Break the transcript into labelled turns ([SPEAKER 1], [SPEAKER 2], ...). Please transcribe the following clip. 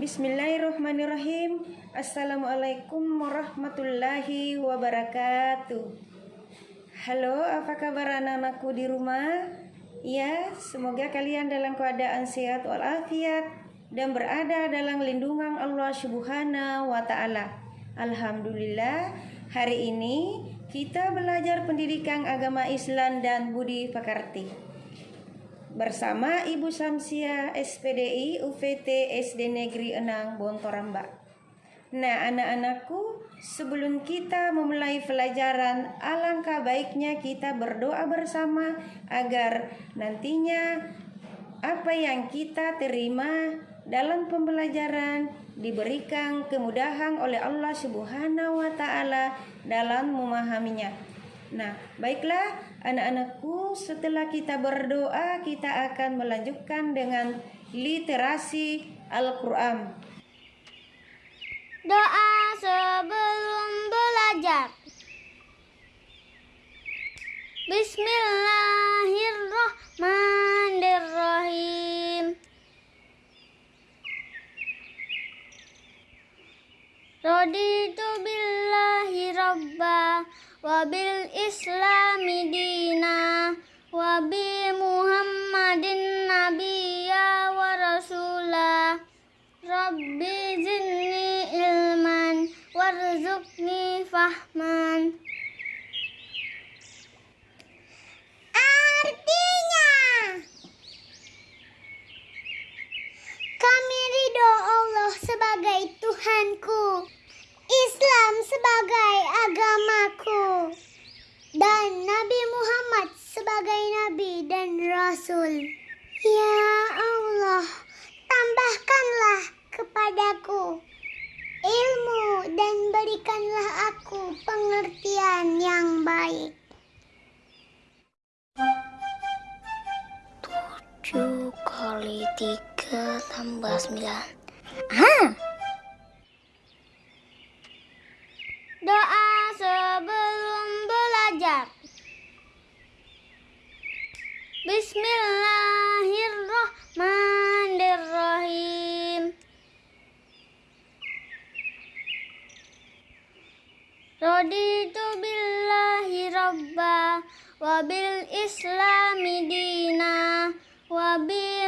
[SPEAKER 1] Bismillahirrahmanirrahim. Assalamualaikum warahmatullahi wabarakatuh. Halo, apa kabar anak-anakku di rumah? Ya, semoga kalian dalam keadaan sehat walafiat dan berada dalam lindungan Allah Subhanahu wa taala. Alhamdulillah, hari ini kita belajar pendidikan agama Islam dan budi pekerti bersama Ibu Samsia SPDI UVT SD Negeri Enang Bontoramba. Nah, anak-anakku, sebelum kita memulai pelajaran, alangkah baiknya kita berdoa bersama agar nantinya apa yang kita terima dalam pembelajaran diberikan kemudahan oleh Allah Subhanahu wa taala dalam memahaminya. Nah, baiklah anak-anakku, setelah kita berdoa, kita akan melanjutkan dengan literasi Al-Quran.
[SPEAKER 2] Doa sebelum belajar. Bismillahirrahmanirrahim. Raditu billahi rabbah wabil islami dina wabi muhammadin nabiyya wa rasulah rabbi zinni ilman warzuqni fahman Artinya Kami ridho Allah sebagai Tuhanku Islam sebagai agamaku dan Nabi Muhammad sebagai nabi dan rasul. Ya Allah, tambahkanlah kepadaku ilmu dan berikanlah aku pengertian yang baik. Tujuh kali tiga tambah sembilan. Ah! Doa sebelum belajar. Bismillahirrahmanirrahim. Raditu billahi rabba wa bil islami dina wa bi muhammadin